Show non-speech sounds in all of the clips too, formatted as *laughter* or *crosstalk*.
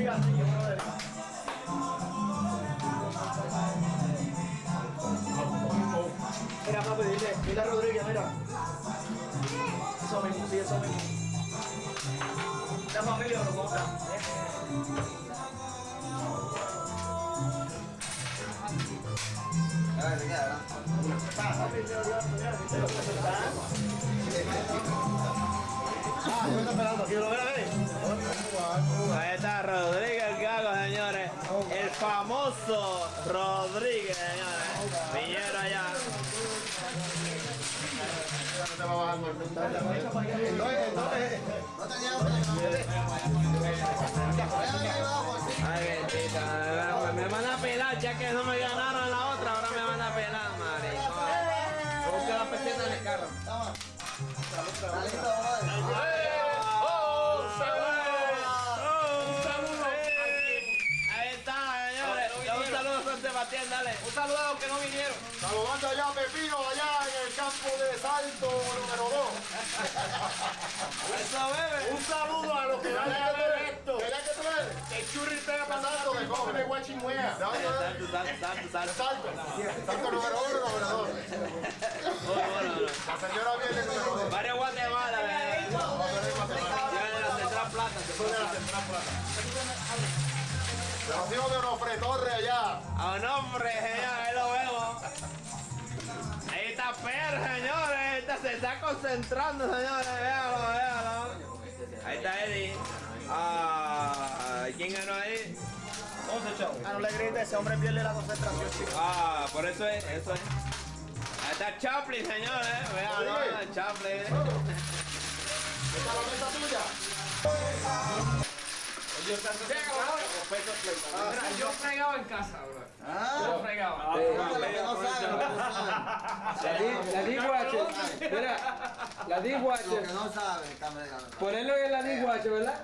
Mira, papi, dile, dile a Rodríguez, mira. Eso mismo, sí, eso mismo. La familia lo compra. Ah, yo estoy esperando, aquí lo ven ahí. Famoso Rodríguez, señores. Viñero allá. Ay, Sebastián, dale. Un saludo a los que no vinieron. Saludando allá a Pepino, allá en el campo de salto número 2. Eso. Un saludo a los que van a ver esto. ¿Verdad que tú eres? El churri pega pasando de coge de guachingüea. ¿De Salto, salto, salto, salto. Salto. Número 1, número 2. Bueno, bueno, bueno. La señora viene número 2. Mario Guatemala, bebé. Ya de la Central Plata. se fue. Rocío de Onofre Torre allá. A un hombre, señor, ahí lo vemos. Ahí está Per, señores. Ahí está, se está concentrando, señores. Véalo, véalo. Ahí está Eddie. Ah, ¿quién ganó ahí? Ah, no le grites, ese hombre pierde la concentración, chico. Ah, por eso es, eso es. Ahí está Chaplin, señores. Véalo, Chaplin. *laughs* Mira, yo fregaba en casa, bro. Ah, Yo fregaba. saben, saben. La, dishwasher. Mira, la Lo dishwasher. que no saben, está bregando. Ponerlo en la dishwasher, ¿verdad?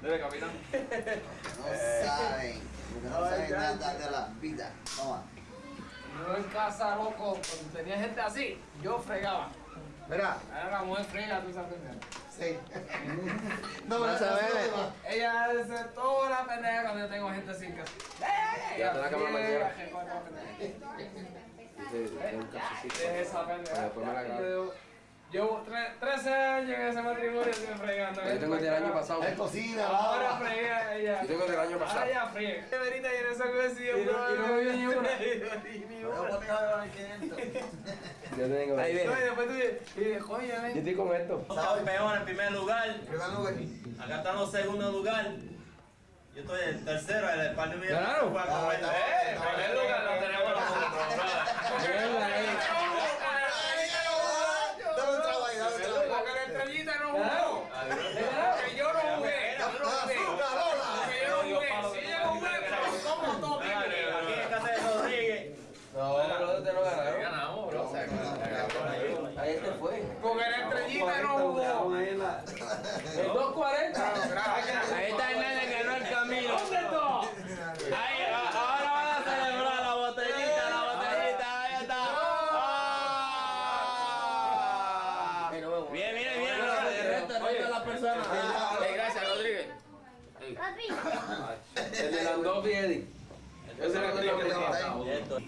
Debe, capitán. No saben. Lo que no saben nada de la vida. Toma. Yo en casa, loco, cuando tenía gente así, yo fregaba. Mira, Ahora la mujer frega, tú sabes. sí. No me Vas a ver. Ella hace toda la pendeja cuando yo tengo gente así en casa. Ya, te la cámara mañana. la pendeja. Sí, Deja esa pendeja. Después me la grabo. Yo Llevo tre- 13 años en ese matrimonio sin fregando. Yo tengo el del año pasado. Es cocina, Ahora frega ella. Yo tengo el del año pasado. Ahora ya friega. Qué verita y en esa cocina, Y no- y no me vio *laughs* ni una. Pero boteja de 500. *laughs* Yo tengo. Ahí No, y viene. después tú dices, Yo estoy con esto. Campeón en primer lugar. Primer lugar. Acá están los segundos lugar. Yo estoy en tercero, el de mío. A Ah, Eh, en primer lugar lo tenemos nosotros, Mierda, eh. Dame un trago ahí, dame un trago. Porque la estrellita no Ganaron. jugó. Que yo no jugué. Yo no jugué. Que yo no jugué. Si ella jugué, pero como todo Aquí en casa de Rodríguez. No, pero ustedes no ganaron. Ganamos, bro. Ahí este fue. Porque la estrellita no jugó. El 240. Ahí está el nene que no el camino. ¿Dónde está? Ahí, a- ahora van a celebrar la botellita, la botellita, ahí está. Ah. Bien, bien, bien. El resto, las. Eh, gracias, Rodríguez. Papi. El de Eddie. Ese el que tenía. ahí. Esto.